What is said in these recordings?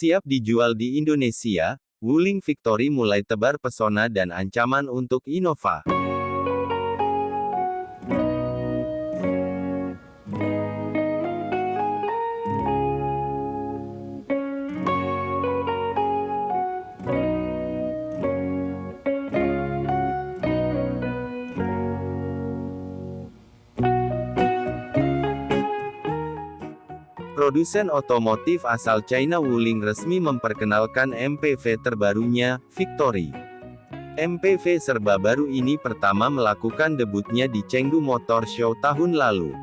Siap dijual di Indonesia, Wuling Victory mulai tebar pesona dan ancaman untuk Innova. Produsen otomotif asal China Wuling resmi memperkenalkan MPV terbarunya, Victory. MPV serba baru ini pertama melakukan debutnya di Chengdu Motor Show tahun lalu.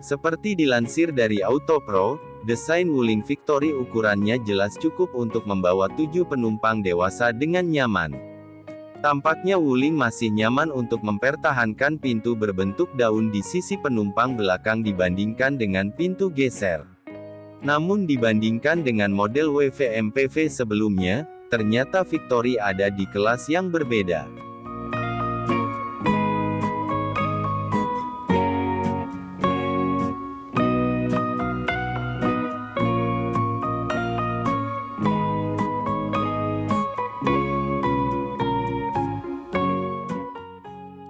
Seperti dilansir dari Autopro, desain Wuling Victory ukurannya jelas cukup untuk membawa tujuh penumpang dewasa dengan nyaman. Tampaknya Wuling masih nyaman untuk mempertahankan pintu berbentuk daun di sisi penumpang belakang dibandingkan dengan pintu geser. Namun dibandingkan dengan model WV MPV sebelumnya, ternyata Victory ada di kelas yang berbeda.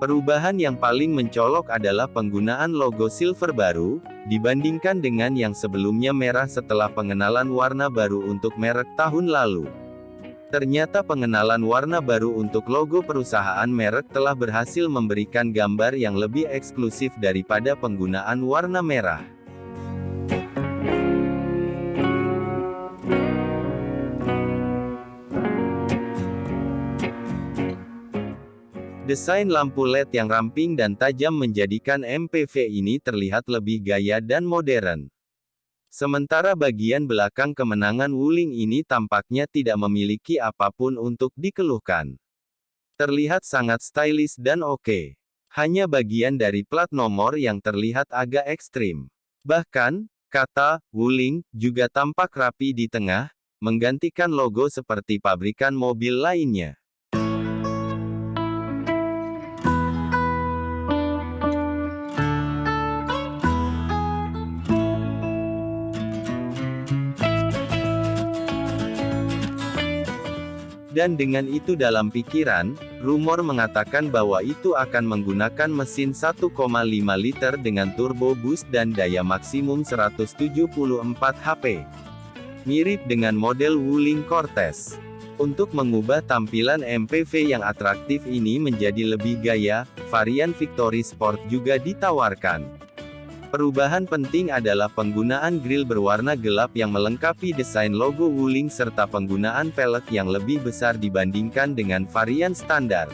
Perubahan yang paling mencolok adalah penggunaan logo silver baru, dibandingkan dengan yang sebelumnya merah setelah pengenalan warna baru untuk merek tahun lalu. Ternyata pengenalan warna baru untuk logo perusahaan merek telah berhasil memberikan gambar yang lebih eksklusif daripada penggunaan warna merah. Desain lampu LED yang ramping dan tajam menjadikan MPV ini terlihat lebih gaya dan modern. Sementara bagian belakang kemenangan Wuling ini tampaknya tidak memiliki apa pun untuk dikeluhkan. Terlihat sangat stylish dan oke. Hanya bagian dari plat nomor yang terlihat agak ekstrim. Bahkan, kata Wuling juga tampak rapi di tengah, menggantikan logo seperti pabrikan mobil lainnya. Dan dengan itu dalam pikiran, rumor mengatakan bahwa itu akan menggunakan mesin 1,5 liter dengan turbo boost dan daya maksimum 174 HP. Mirip dengan model Wuling Cortez. Untuk mengubah tampilan MPV yang atraktif ini menjadi lebih gaya, varian Victory Sport juga ditawarkan. Perubahan penting adalah penggunaan grill berwarna gelap yang melengkapi desain logo Wuling serta penggunaan pelek yang lebih besar dibandingkan dengan varian standar.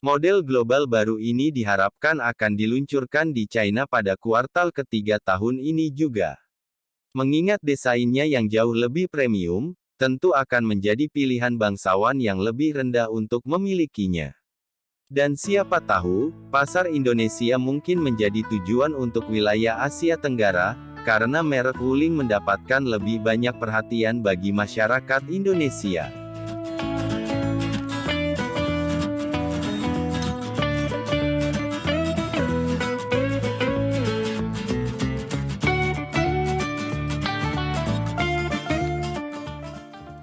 Model global baru ini diharapkan akan diluncurkan di China pada kuartal ketiga tahun ini juga. Mengingat desainnya yang jauh lebih premium, tentu akan menjadi pilihan bangsawan yang lebih rendah untuk memilikinya. Dan siapa tahu, pasar Indonesia mungkin menjadi tujuan untuk wilayah Asia Tenggara, karena merek Wuling mendapatkan lebih banyak perhatian bagi masyarakat Indonesia.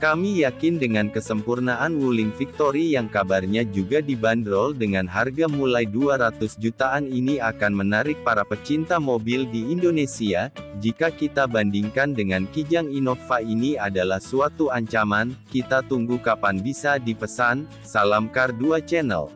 Kami yakin dengan kesempurnaan Wuling Victory yang kabarnya juga dibanderol dengan harga mulai 200 jutaan ini akan menarik para pecinta mobil di Indonesia, jika kita bandingkan dengan Kijang Innova ini adalah suatu ancaman, kita tunggu kapan bisa dipesan, salam Car 2 Channel.